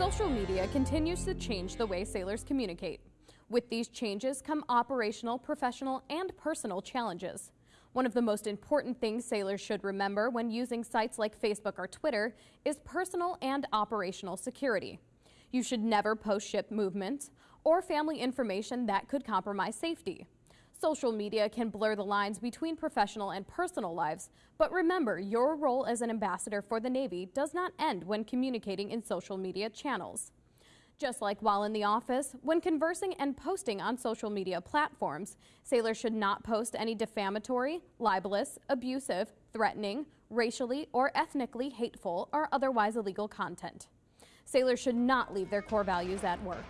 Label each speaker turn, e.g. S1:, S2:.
S1: Social media continues to change the way sailors communicate. With these changes come operational, professional, and personal challenges. One of the most important things sailors should remember when using sites like Facebook or Twitter is personal and operational security. You should never post ship movements or family information that could compromise safety. Social media can blur the lines between professional and personal lives, but remember your role as an ambassador for the Navy does not end when communicating in social media channels. Just like while in the office, when conversing and posting on social media platforms, sailors should not post any defamatory, libelous, abusive, threatening, racially or ethnically hateful or otherwise illegal content. Sailors should not leave their core values at work.